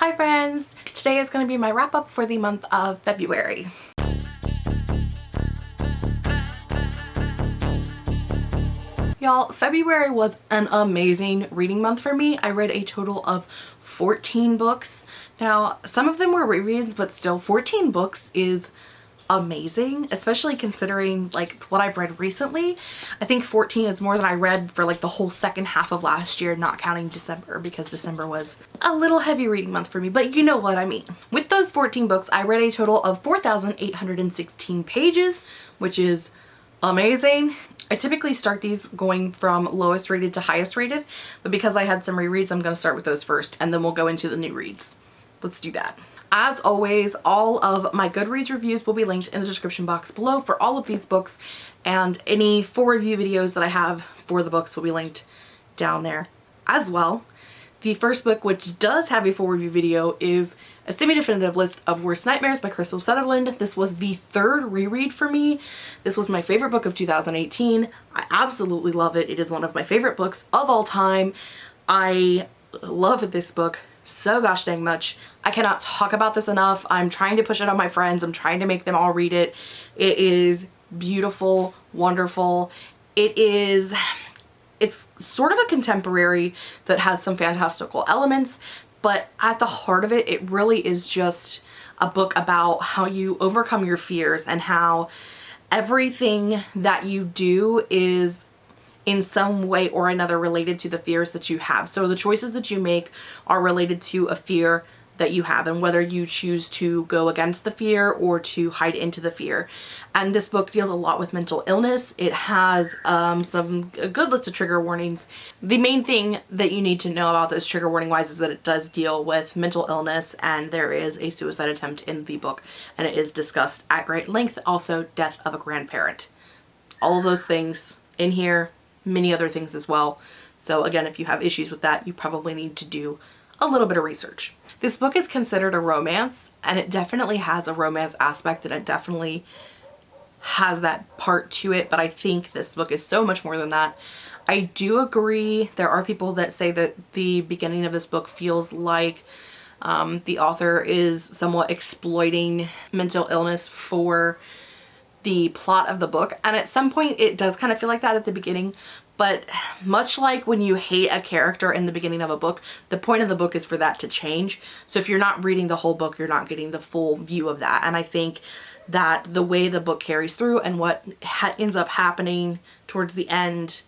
Hi friends! Today is going to be my wrap up for the month of February. Y'all, February was an amazing reading month for me. I read a total of 14 books. Now, some of them were rereads, but still 14 books is amazing, especially considering like what I've read recently. I think 14 is more than I read for like the whole second half of last year, not counting December because December was a little heavy reading month for me, but you know what I mean. With those 14 books, I read a total of 4,816 pages, which is amazing. I typically start these going from lowest rated to highest rated, but because I had some rereads, I'm going to start with those first and then we'll go into the new reads. Let's do that. As always, all of my Goodreads reviews will be linked in the description box below for all of these books and any full review videos that I have for the books will be linked down there as well. The first book, which does have a full review video, is a semi-definitive list of Worst Nightmares by Krystal Sutherland. This was the third reread for me. This was my favorite book of 2018. I absolutely love it. It is one of my favorite books of all time. I love this book so gosh dang much. I cannot talk about this enough. I'm trying to push it on my friends. I'm trying to make them all read it. It is beautiful, wonderful. It is, it's sort of a contemporary that has some fantastical elements, but at the heart of it, it really is just a book about how you overcome your fears and how everything that you do is in some way or another related to the fears that you have. So the choices that you make are related to a fear that you have and whether you choose to go against the fear or to hide into the fear. And this book deals a lot with mental illness. It has um, some a good list of trigger warnings. The main thing that you need to know about this trigger warning wise is that it does deal with mental illness and there is a suicide attempt in the book and it is discussed at great length. Also death of a grandparent. All of those things in here many other things as well. So again, if you have issues with that, you probably need to do a little bit of research. This book is considered a romance and it definitely has a romance aspect and it definitely has that part to it, but I think this book is so much more than that. I do agree. There are people that say that the beginning of this book feels like um, the author is somewhat exploiting mental illness for the plot of the book and at some point it does kind of feel like that at the beginning but much like when you hate a character in the beginning of a book the point of the book is for that to change so if you're not reading the whole book you're not getting the full view of that and I think that the way the book carries through and what ends up happening towards the end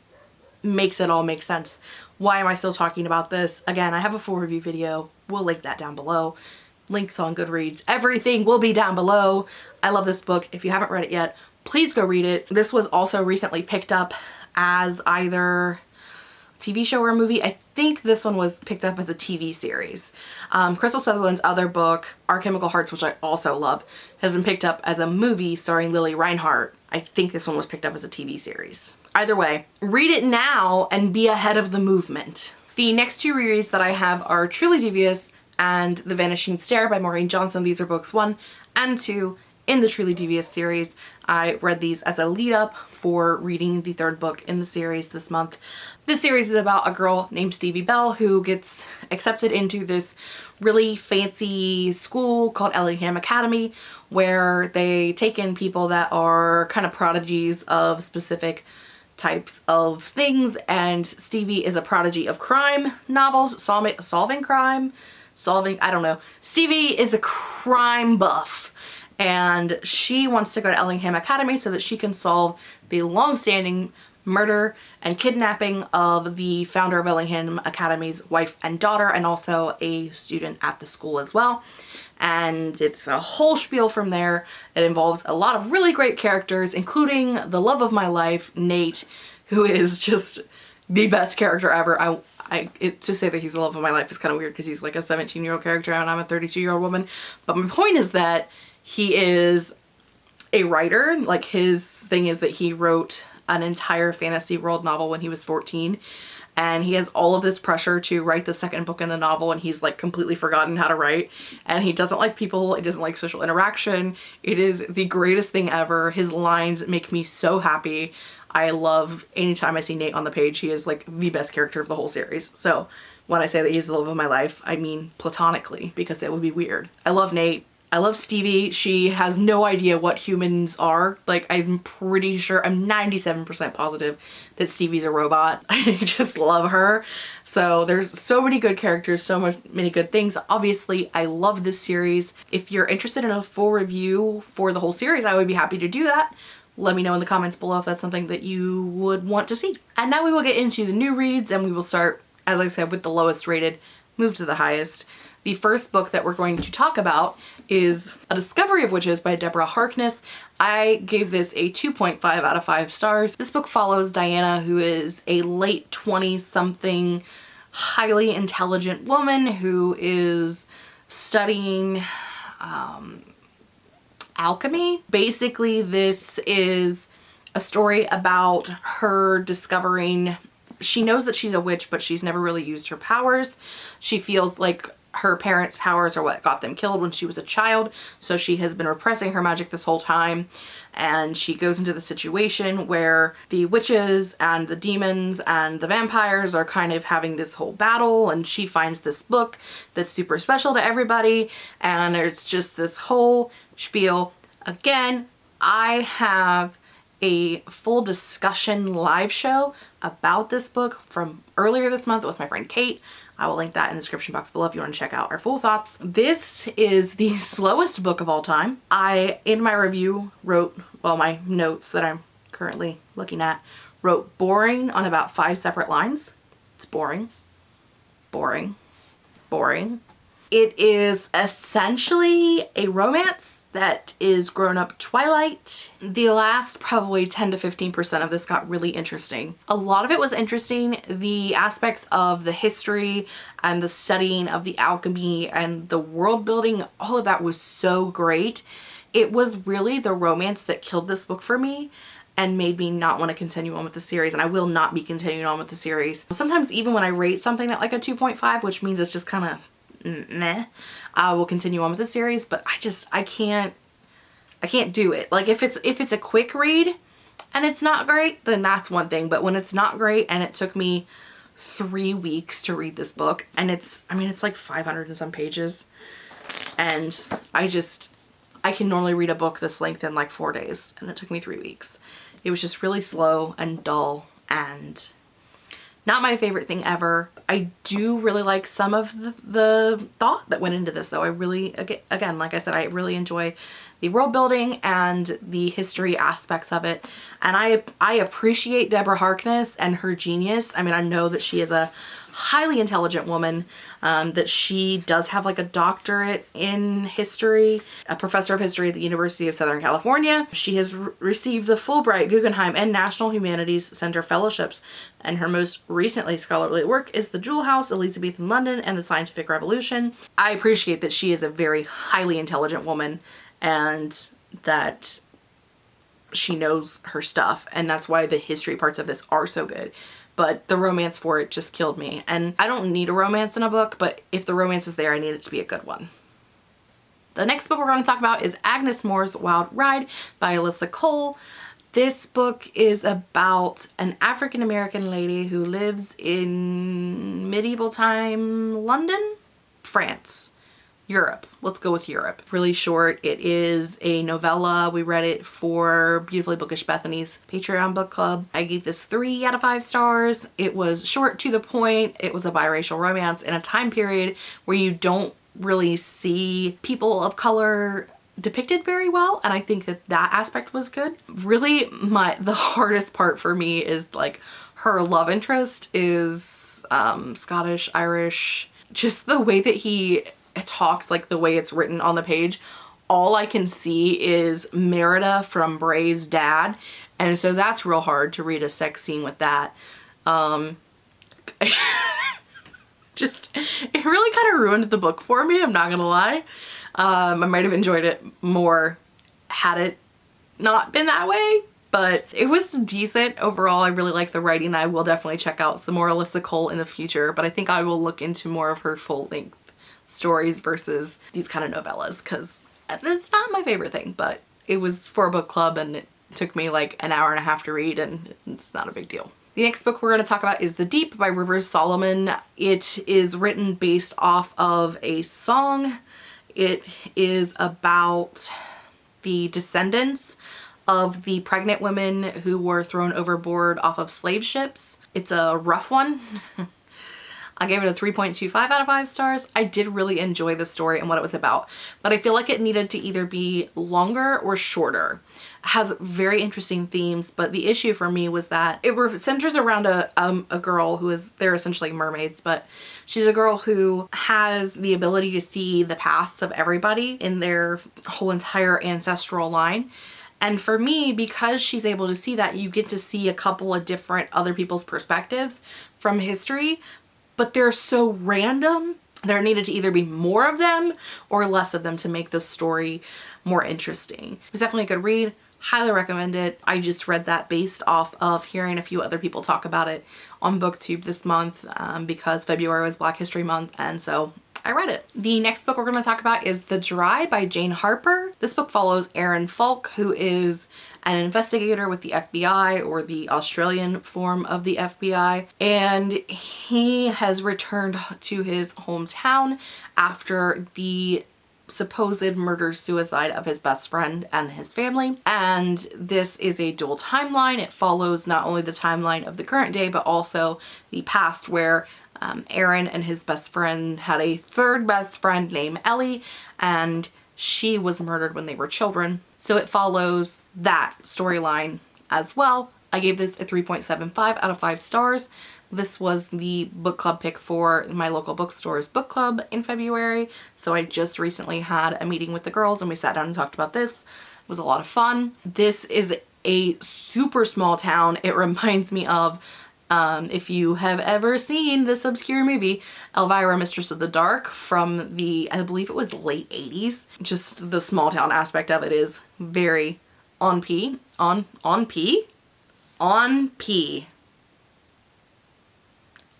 makes it all make sense. Why am I still talking about this? Again, I have a full review video. We'll link that down below links on Goodreads. Everything will be down below. I love this book. If you haven't read it yet, please go read it. This was also recently picked up as either TV show or a movie. I think this one was picked up as a TV series. Um, Krystal Sutherland's other book, Our Chemical Hearts, which I also love, has been picked up as a movie starring Lili Reinhart. I think this one was picked up as a TV series. Either way, read it now and be ahead of the movement. The next two rereads that I have are Truly Devious and The Vanishing Stair by Maureen Johnson. These are books one and two in the Truly Devious series. I read these as a lead up for reading the third book in the series this month. This series is about a girl named Stevie Bell who gets accepted into this really fancy school called Ellingham Academy where they take in people that are kind of prodigies of specific types of things and Stevie is a prodigy of crime novels, solving crime, solving, I don't know. Stevie is a crime buff and she wants to go to Ellingham Academy so that she can solve the long-standing murder and kidnapping of the founder of Ellingham Academy's wife and daughter and also a student at the school as well. And it's a whole spiel from there. It involves a lot of really great characters, including the love of my life, Nate, who is just the best character ever. I, I it, to say that he's the love of my life is kind of weird because he's like a 17 year old character and I'm a 32 year old woman. But my point is that he is a writer. Like his thing is that he wrote an entire fantasy world novel when he was 14 and he has all of this pressure to write the second book in the novel and he's like completely forgotten how to write. And he doesn't like people. He doesn't like social interaction. It is the greatest thing ever. His lines make me so happy I love anytime I see Nate on the page. He is like the best character of the whole series. So when I say that he's the love of my life, I mean platonically because it would be weird. I love Nate. I love Stevie. She has no idea what humans are. Like, I'm pretty sure, I'm 97% positive that Stevie's a robot. I just love her. So there's so many good characters, so much, many good things. Obviously, I love this series. If you're interested in a full review for the whole series, I would be happy to do that. Let me know in the comments below if that's something that you would want to see. And now we will get into the new reads and we will start, as I said, with the lowest rated, move to the highest. The first book that we're going to talk about is A Discovery of Witches by Deborah Harkness. I gave this a 2.5 out of 5 stars. This book follows Diana, who is a late 20-something, highly intelligent woman who is studying um, alchemy. Basically, this is a story about her discovering she knows that she's a witch, but she's never really used her powers. She feels like her parents' powers are what got them killed when she was a child. So she has been repressing her magic this whole time. And she goes into the situation where the witches and the demons and the vampires are kind of having this whole battle. And she finds this book that's super special to everybody. And it's just this whole spiel. Again, I have a full discussion live show about this book from earlier this month with my friend Kate. I will link that in the description box below if you want to check out our full thoughts. This is the slowest book of all time. I, in my review, wrote, well, my notes that I'm currently looking at, wrote boring on about five separate lines. It's boring, boring, boring, it is essentially a romance that is grown up Twilight. The last probably 10 to 15% of this got really interesting. A lot of it was interesting. The aspects of the history and the studying of the alchemy and the world building, all of that was so great. It was really the romance that killed this book for me and made me not want to continue on with the series and I will not be continuing on with the series. Sometimes even when I rate something at like a 2.5 which means it's just kind of meh. I will continue on with the series, but I just, I can't, I can't do it. Like if it's, if it's a quick read and it's not great, then that's one thing. But when it's not great and it took me three weeks to read this book and it's, I mean, it's like 500 and some pages and I just, I can normally read a book this length in like four days and it took me three weeks. It was just really slow and dull and not my favorite thing ever. I do really like some of the, the, thought that went into this though. I really, again, like I said, I really enjoy the world building and the history aspects of it. And I, I appreciate Deborah Harkness and her genius. I mean, I know that she is a highly intelligent woman, um, that she does have like a doctorate in history, a professor of history at the University of Southern California. She has re received the Fulbright, Guggenheim, and National Humanities Center fellowships, and her most recently scholarly work is The Jewel House, Elizabethan London, and the Scientific Revolution. I appreciate that she is a very highly intelligent woman and that she knows her stuff and that's why the history parts of this are so good but the romance for it just killed me. And I don't need a romance in a book, but if the romance is there, I need it to be a good one. The next book we're going to talk about is Agnes Moor's Wild Ride by Alyssa Cole. This book is about an African-American lady who lives in medieval time London, France. Europe. Let's go with Europe. Really short. It is a novella. We read it for Beautifully Bookish Bethany's Patreon book club. I gave this three out of five stars. It was short to the point. It was a biracial romance in a time period where you don't really see people of color depicted very well and I think that that aspect was good. Really my the hardest part for me is like her love interest is um, Scottish, Irish, just the way that he talks like the way it's written on the page, all I can see is Merida from Brave's dad. And so that's real hard to read a sex scene with that. Um, just, it really kind of ruined the book for me, I'm not gonna lie. Um, I might have enjoyed it more had it not been that way, but it was decent overall. I really like the writing. I will definitely check out some more Alyssa Cole in the future, but I think I will look into more of her full length stories versus these kind of novellas because it's not my favorite thing, but it was for a book club and it took me like an hour and a half to read and it's not a big deal. The next book we're going to talk about is The Deep by Rivers Solomon. It is written based off of a song. It is about the descendants of the pregnant women who were thrown overboard off of slave ships. It's a rough one. I gave it a 3.25 out of 5 stars. I did really enjoy the story and what it was about, but I feel like it needed to either be longer or shorter. It has very interesting themes, but the issue for me was that it centers around a, um, a girl who is, they're essentially mermaids, but she's a girl who has the ability to see the pasts of everybody in their whole entire ancestral line. And for me, because she's able to see that, you get to see a couple of different other people's perspectives from history, but they're so random. There needed to either be more of them or less of them to make the story more interesting. It was definitely a good read. Highly recommend it. I just read that based off of hearing a few other people talk about it on booktube this month um, because February was Black History Month and so I read it. The next book we're going to talk about is The Dry by Jane Harper. This book follows Aaron Falk, who is an investigator with the FBI or the Australian form of the FBI and he has returned to his hometown after the supposed murder suicide of his best friend and his family. And this is a dual timeline. It follows not only the timeline of the current day but also the past where um, Aaron and his best friend had a third best friend named Ellie and she was murdered when they were children. So it follows that storyline as well. I gave this a 3.75 out of 5 stars. This was the book club pick for my local bookstore's book club in February. So I just recently had a meeting with the girls and we sat down and talked about this. It was a lot of fun. This is a super small town. It reminds me of um, if you have ever seen this obscure movie, Elvira, Mistress of the Dark from the, I believe it was late 80s, just the small town aspect of it is very on P, on, on P, on P.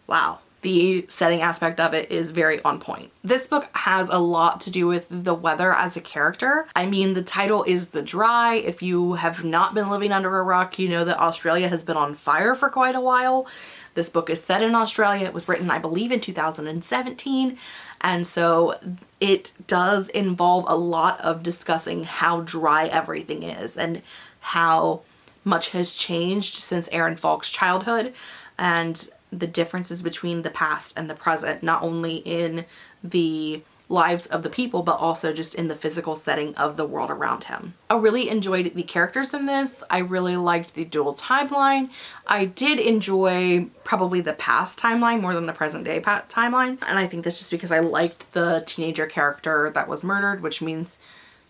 Wow the setting aspect of it is very on point. This book has a lot to do with the weather as a character. I mean, the title is The Dry. If you have not been living under a rock, you know that Australia has been on fire for quite a while. This book is set in Australia. It was written, I believe, in 2017. And so it does involve a lot of discussing how dry everything is and how much has changed since Aaron Falk's childhood. And the differences between the past and the present, not only in the lives of the people, but also just in the physical setting of the world around him. I really enjoyed the characters in this. I really liked the dual timeline. I did enjoy probably the past timeline more than the present day timeline. And I think that's just because I liked the teenager character that was murdered, which means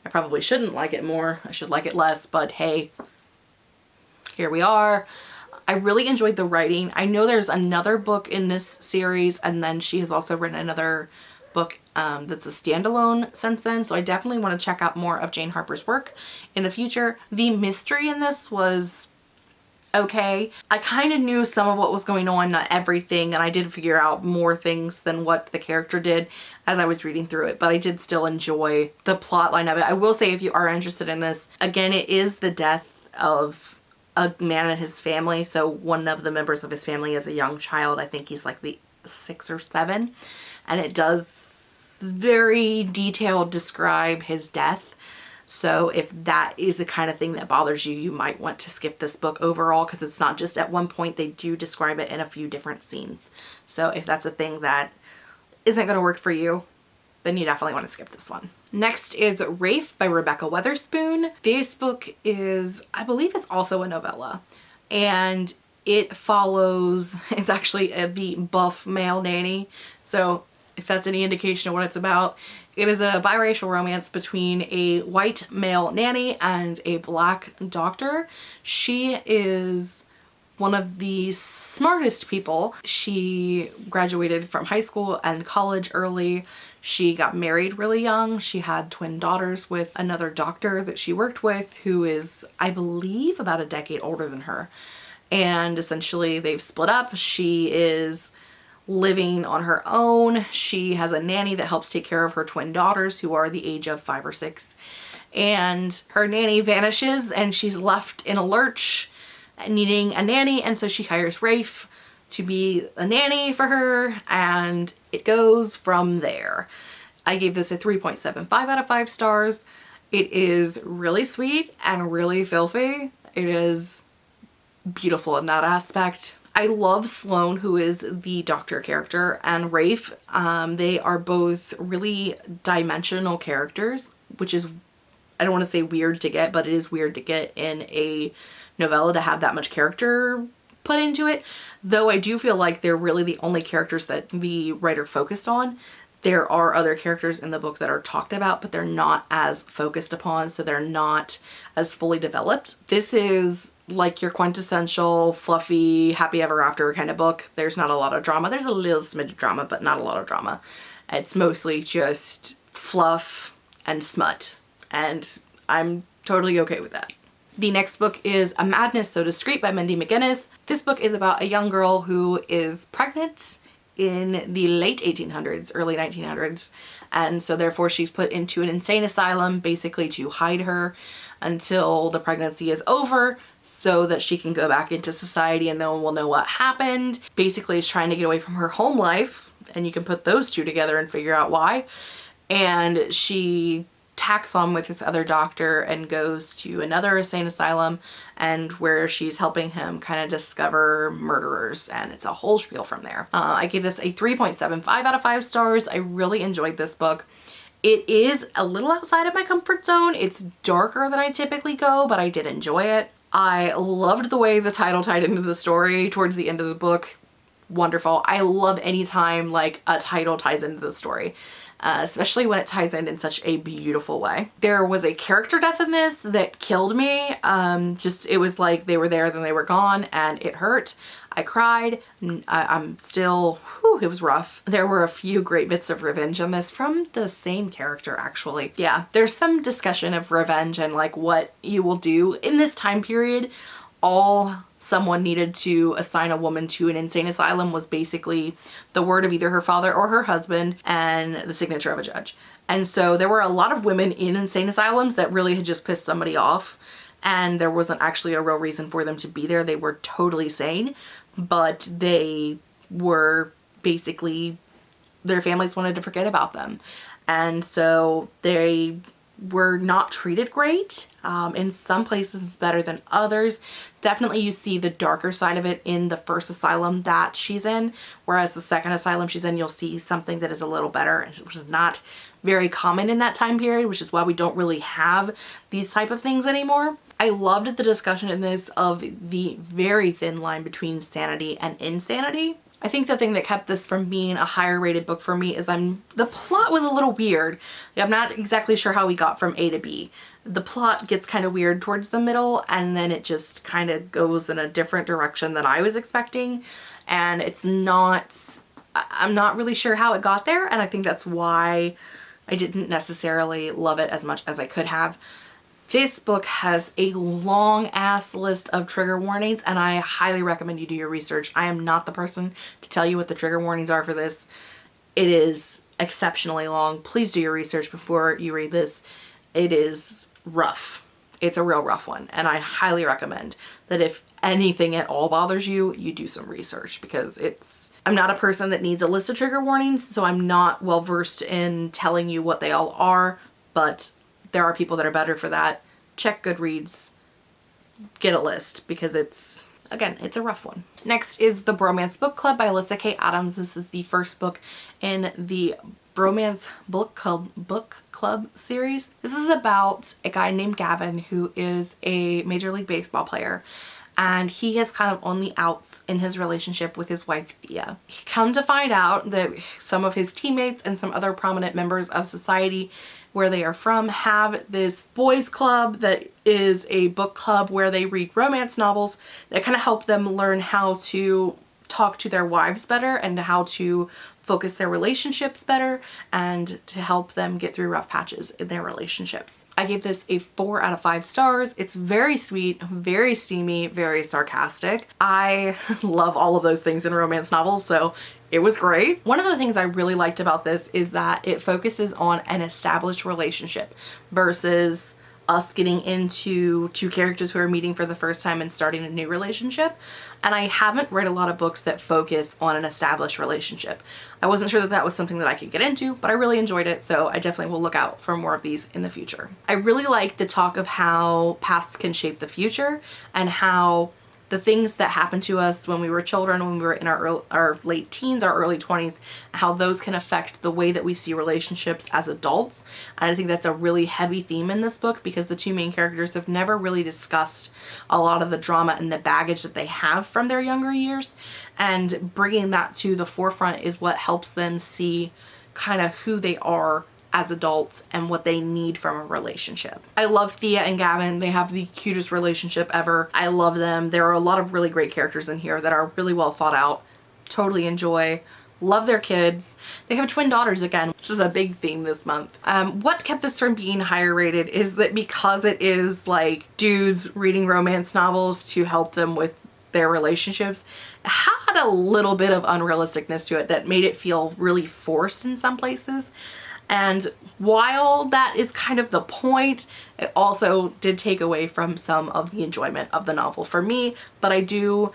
I probably shouldn't like it more. I should like it less, but hey, here we are. I really enjoyed the writing. I know there's another book in this series and then she has also written another book um, that's a standalone since then. So I definitely want to check out more of Jane Harper's work in the future. The mystery in this was okay. I kind of knew some of what was going on, not everything, and I did figure out more things than what the character did as I was reading through it, but I did still enjoy the plot line of it. I will say if you are interested in this, again, it is the death of a man and his family. So one of the members of his family is a young child. I think he's like the six or seven. And it does very detailed describe his death. So if that is the kind of thing that bothers you, you might want to skip this book overall because it's not just at one point, they do describe it in a few different scenes. So if that's a thing that isn't going to work for you, then you definitely want to skip this one. Next is Rafe by Rebekah Weatherspoon. This book is, I believe it's also a novella and it follows, it's actually a the buff male nanny. So if that's any indication of what it's about, it is a biracial romance between a white male nanny and a black doctor. She is one of the smartest people. She graduated from high school and college early. She got married really young. She had twin daughters with another doctor that she worked with who is, I believe, about a decade older than her. And essentially they've split up. She is living on her own. She has a nanny that helps take care of her twin daughters who are the age of five or six. And her nanny vanishes and she's left in a lurch needing a nanny and so she hires Rafe to be a nanny for her and it goes from there. I gave this a 3.75 out of 5 stars. It is really sweet and really filthy. It is beautiful in that aspect. I love Sloane, who is the doctor character, and Rafe. Um, they are both really dimensional characters, which is, I don't want to say weird to get, but it is weird to get in a novella to have that much character put into it. Though I do feel like they're really the only characters that the writer focused on. There are other characters in the book that are talked about, but they're not as focused upon, so they're not as fully developed. This is like your quintessential fluffy happy ever after kind of book. There's not a lot of drama. There's a little smidge of drama, but not a lot of drama. It's mostly just fluff and smut, and I'm totally okay with that. The next book is A Madness So Discreet by Mindy McGinnis. This book is about a young girl who is pregnant in the late 1800s, early 1900s. And so therefore she's put into an insane asylum basically to hide her until the pregnancy is over so that she can go back into society and no one will know what happened. Basically is trying to get away from her home life and you can put those two together and figure out why. And she tacks on with this other doctor and goes to another insane asylum and where she's helping him kind of discover murderers and it's a whole spiel from there. Uh, I gave this a 3.75 out of 5 stars. I really enjoyed this book. It is a little outside of my comfort zone. It's darker than I typically go, but I did enjoy it. I loved the way the title tied into the story towards the end of the book. Wonderful. I love anytime like a title ties into the story uh, especially when it ties in in such a beautiful way. There was a character death in this that killed me. Um, just it was like they were there then they were gone and it hurt. I cried. I, am still, whew, it was rough. There were a few great bits of revenge on this from the same character actually. Yeah, there's some discussion of revenge and like what you will do in this time period. All someone needed to assign a woman to an insane asylum was basically the word of either her father or her husband and the signature of a judge. And so there were a lot of women in insane asylums that really had just pissed somebody off and there wasn't actually a real reason for them to be there. They were totally sane, but they were basically, their families wanted to forget about them. And so they were not treated great. Um, in some places better than others. Definitely you see the darker side of it in the first asylum that she's in, whereas the second asylum she's in, you'll see something that is a little better, which is not very common in that time period, which is why we don't really have these type of things anymore. I loved the discussion in this of the very thin line between sanity and insanity. I think the thing that kept this from being a higher rated book for me is I'm the plot was a little weird. I'm not exactly sure how we got from A to B. The plot gets kind of weird towards the middle and then it just kind of goes in a different direction than I was expecting and it's not I'm not really sure how it got there and I think that's why I didn't necessarily love it as much as I could have. This book has a long ass list of trigger warnings and I highly recommend you do your research. I am not the person to tell you what the trigger warnings are for this. It is exceptionally long. Please do your research before you read this. It is rough. It's a real rough one and I highly recommend that if anything at all bothers you, you do some research because it's I'm not a person that needs a list of trigger warnings, so I'm not well versed in telling you what they all are, but there are people that are better for that. Check Goodreads, get a list because it's, again, it's a rough one. Next is The Bromance Book Club by Lyssa Kay Adams. This is the first book in the Bromance Book Club, Book Club series. This is about a guy named Gavin who is a Major League Baseball player and he has kind of on the outs in his relationship with his wife Thea. Come to find out that some of his teammates and some other prominent members of society where they are from have this boys club that is a book club where they read romance novels that kind of help them learn how to talk to their wives better and how to focus their relationships better and to help them get through rough patches in their relationships. I gave this a four out of five stars. It's very sweet, very steamy, very sarcastic. I love all of those things in romance novels, so it was great. One of the things I really liked about this is that it focuses on an established relationship versus us getting into two characters who are meeting for the first time and starting a new relationship. And I haven't read a lot of books that focus on an established relationship. I wasn't sure that that was something that I could get into, but I really enjoyed it. So I definitely will look out for more of these in the future. I really like the talk of how pasts can shape the future and how the things that happened to us when we were children, when we were in our, early, our late teens, our early 20s, how those can affect the way that we see relationships as adults. And I think that's a really heavy theme in this book because the two main characters have never really discussed a lot of the drama and the baggage that they have from their younger years. And bringing that to the forefront is what helps them see kind of who they are as adults and what they need from a relationship. I love Thea and Gavin. They have the cutest relationship ever. I love them. There are a lot of really great characters in here that are really well thought out. Totally enjoy. Love their kids. They have twin daughters again, which is a big theme this month. Um, what kept this from being higher rated is that because it is like dudes reading romance novels to help them with their relationships had a little bit of unrealisticness to it that made it feel really forced in some places. And while that is kind of the point, it also did take away from some of the enjoyment of the novel for me, but I do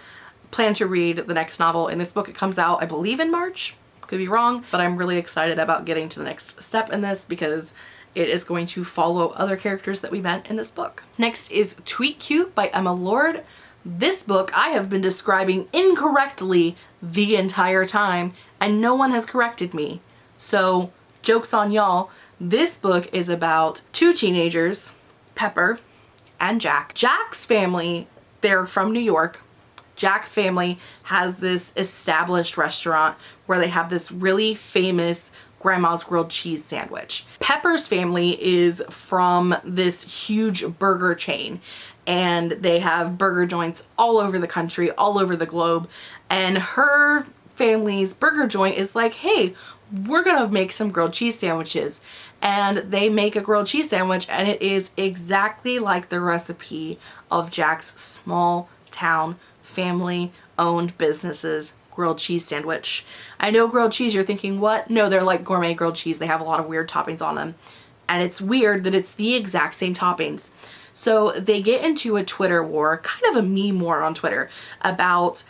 plan to read the next novel in this book. It comes out, I believe, in March. Could be wrong, but I'm really excited about getting to the next step in this because it is going to follow other characters that we met in this book. Next is Tweet Cute by Emma Lord. This book I have been describing incorrectly the entire time and no one has corrected me. So joke's on y'all. This book is about two teenagers, Pepper and Jack. Jack's family, they're from New York. Jack's family has this established restaurant where they have this really famous grandma's grilled cheese sandwich. Pepper's family is from this huge burger chain and they have burger joints all over the country, all over the globe. And her family's burger joint is like, hey, we're gonna make some grilled cheese sandwiches and they make a grilled cheese sandwich and it is exactly like the recipe of Jack's small town family owned businesses grilled cheese sandwich. I know grilled cheese you're thinking what? No they're like gourmet grilled cheese they have a lot of weird toppings on them and it's weird that it's the exact same toppings. So they get into a Twitter war, kind of a meme war on Twitter about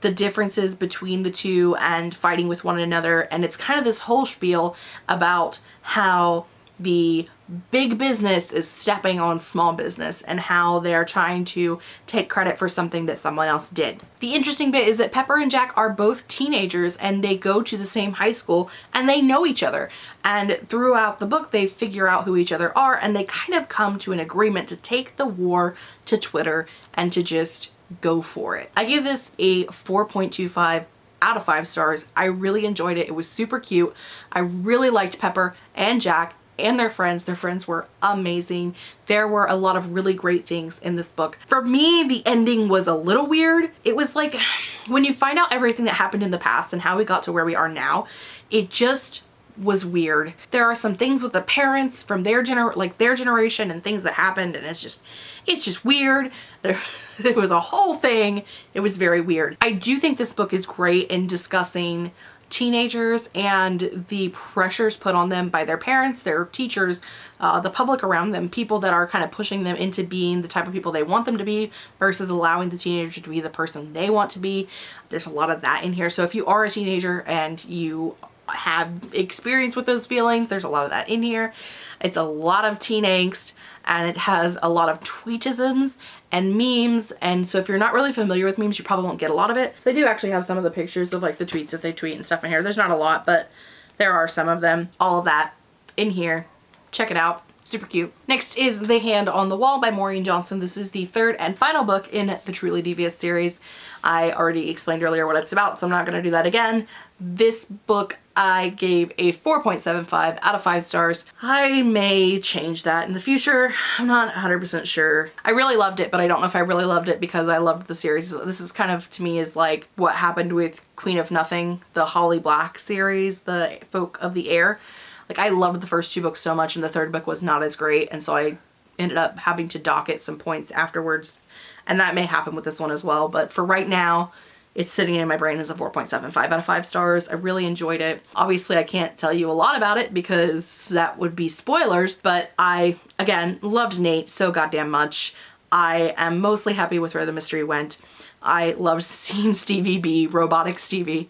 the differences between the two and fighting with one another. And it's kind of this whole spiel about how the big business is stepping on small business and how they're trying to take credit for something that someone else did. The interesting bit is that Pepper and Jack are both teenagers and they go to the same high school and they know each other. And throughout the book, they figure out who each other are and they kind of come to an agreement to take the war to Twitter and to just go for it. I give this a 4.25 out of five stars. I really enjoyed it. It was super cute. I really liked Pepper and Jack and their friends. Their friends were amazing. There were a lot of really great things in this book. For me, the ending was a little weird. It was like when you find out everything that happened in the past and how we got to where we are now, it just was weird. There are some things with the parents from their gener like their generation and things that happened and it's just it's just weird. There, there was a whole thing. It was very weird. I do think this book is great in discussing teenagers and the pressures put on them by their parents, their teachers, uh, the public around them, people that are kind of pushing them into being the type of people they want them to be versus allowing the teenager to be the person they want to be. There's a lot of that in here. So if you are a teenager and you have experience with those feelings. There's a lot of that in here. It's a lot of teen angst and it has a lot of tweetisms and memes and so if you're not really familiar with memes you probably won't get a lot of it. They do actually have some of the pictures of like the tweets that they tweet and stuff in here. There's not a lot but there are some of them. All of that in here. Check it out. Super cute. Next is The Hand on the Wall by Maureen Johnson. This is the third and final book in the Truly Devious series. I already explained earlier what it's about, so I'm not going to do that again. This book I gave a 4.75 out of 5 stars. I may change that in the future. I'm not 100% sure. I really loved it, but I don't know if I really loved it because I loved the series. This is kind of, to me, is like what happened with Queen of Nothing, the Holly Black series, the Folk of the Air. Like I loved the first two books so much and the third book was not as great and so I ended up having to dock it some points afterwards and that may happen with this one as well but for right now it's sitting in my brain as a 4.75 out of 5 stars. I really enjoyed it. Obviously, I can't tell you a lot about it because that would be spoilers, but I, again, loved Nate so goddamn much. I am mostly happy with where the mystery went. I loved seeing Stevie be robotic Stevie.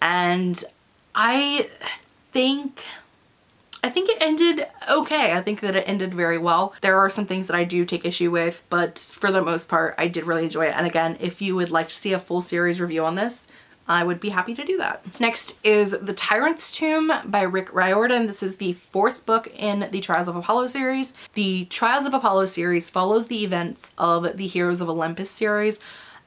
And I think I think it ended okay. I think that it ended very well. There are some things that I do take issue with, but for the most part, I did really enjoy it. And again, if you would like to see a full series review on this, I would be happy to do that. Next is The Tyrant's Tomb by Rick Riordan. This is the fourth book in the Trials of Apollo series. The Trials of Apollo series follows the events of the Heroes of Olympus series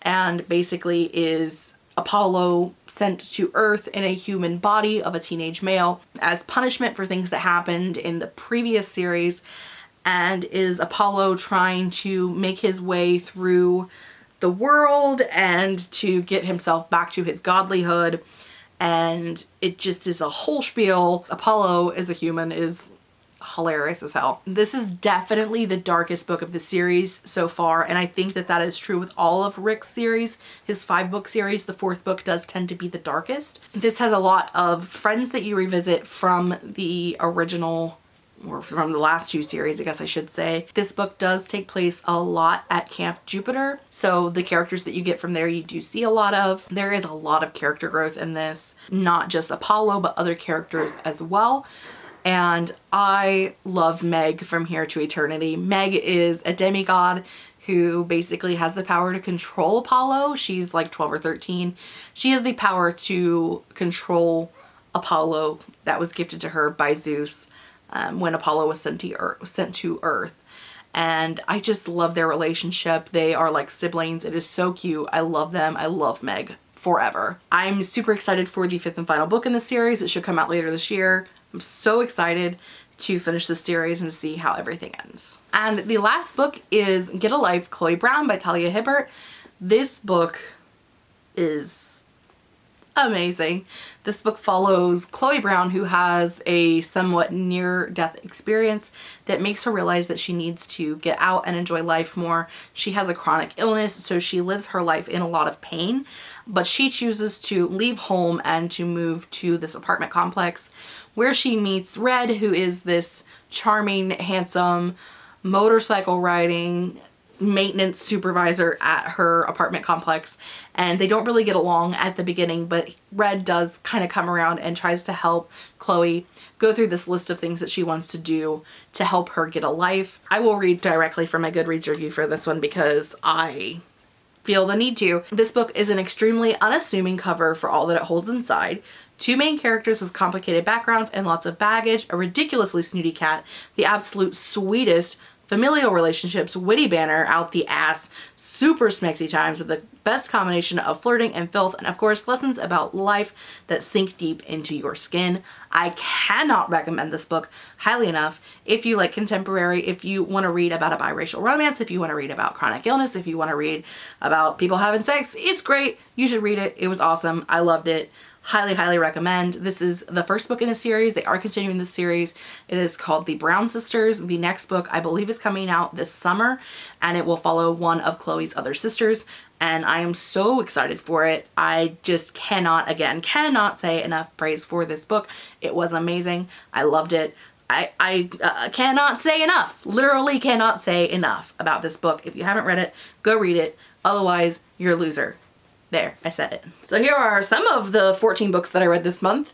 and basically is Apollo sent to Earth in a human body of a teenage male as punishment for things that happened in the previous series and is Apollo trying to make his way through the world and to get himself back to his godlyhood and it just is a whole spiel. Apollo as a human is hilarious as hell. This is definitely the darkest book of the series so far and I think that that is true with all of Rick's series. His five book series, the fourth book does tend to be the darkest. This has a lot of friends that you revisit from the original or from the last two series, I guess I should say. This book does take place a lot at Camp Jupiter. So the characters that you get from there, you do see a lot of. There is a lot of character growth in this, not just Apollo, but other characters as well and I love Meg from Here to Eternity. Meg is a demigod who basically has the power to control Apollo. She's like 12 or 13. She has the power to control Apollo that was gifted to her by Zeus um, when Apollo was sent to, Earth, sent to Earth. And I just love their relationship. They are like siblings. It is so cute. I love them. I love Meg forever. I'm super excited for the fifth and final book in the series. It should come out later this year. I'm so excited to finish the series and see how everything ends. And the last book is Get a Life, Chloe Brown by Talia Hibbert. This book is amazing. This book follows Chloe Brown who has a somewhat near-death experience that makes her realize that she needs to get out and enjoy life more. She has a chronic illness so she lives her life in a lot of pain but she chooses to leave home and to move to this apartment complex where she meets Red, who is this charming, handsome, motorcycle riding maintenance supervisor at her apartment complex and they don't really get along at the beginning but Red does kind of come around and tries to help Chloe go through this list of things that she wants to do to help her get a life. I will read directly from my Goodreads review for this one because I feel the need to. This book is an extremely unassuming cover for all that it holds inside. Two main characters with complicated backgrounds and lots of baggage, a ridiculously snooty cat, the absolute sweetest familial relationships, witty banner out the ass, super smexy times with the best combination of flirting and filth, and of course lessons about life that sink deep into your skin. I cannot recommend this book highly enough if you like contemporary, if you want to read about a biracial romance, if you want to read about chronic illness, if you want to read about people having sex, it's great. You should read it. It was awesome. I loved it highly highly recommend. This is the first book in a series. They are continuing the series. It is called the brown sisters. The next book i believe is coming out this summer and it will follow one of chloe's other sisters and i am so excited for it. I just cannot again cannot say enough praise for this book. It was amazing. I loved it. I, I uh, cannot say enough, literally cannot say enough about this book. If you haven't read it, go read it. Otherwise, you're a loser. There, I said it. So here are some of the 14 books that I read this month.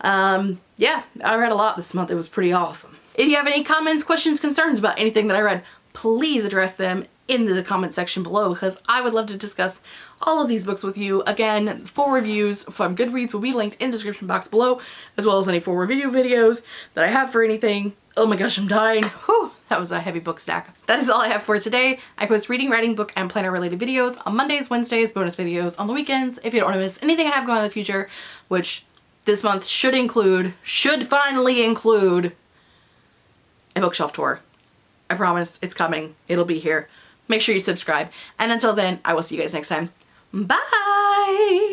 Um, yeah, I read a lot this month. It was pretty awesome. If you have any comments, questions, concerns about anything that I read, please address them in the comment section below because I would love to discuss all of these books with you. Again, full reviews from Goodreads will be linked in the description box below as well as any full review videos that I have for anything. Oh my gosh, I'm dying. Whew. That was a heavy book stack. That is all I have for today. I post reading, writing, book, and planner related videos on Mondays, Wednesdays, bonus videos on the weekends. If you don't want to miss anything I have going on in the future, which this month should include, should finally include a bookshelf tour. I promise it's coming. It'll be here. Make sure you subscribe. And until then, I will see you guys next time. Bye!